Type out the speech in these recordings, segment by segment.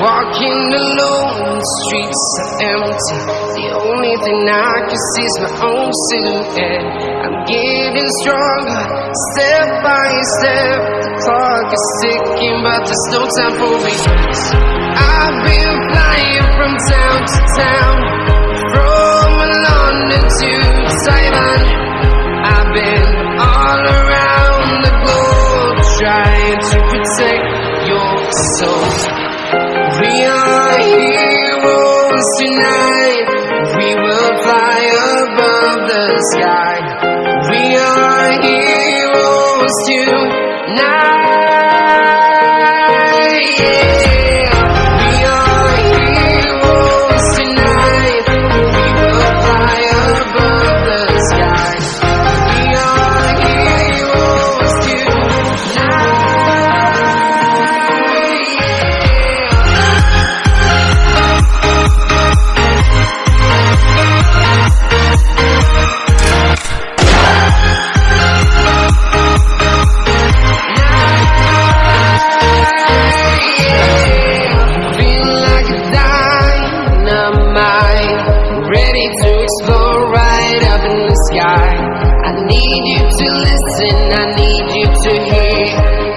walking alone, the streets are empty. The only thing I can see is my own silhouette. I'm getting stronger, step by step. The clock is ticking, but there's no time for regrets. Above the sky. We are heroes tonight. need you to listen, I need you to hear.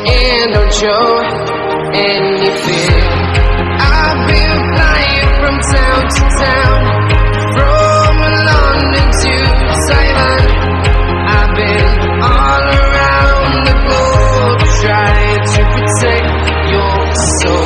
And don't show any fear. I've been flying from town to town From London to Taiwan. I've been all around the globe Trying to protect your soul.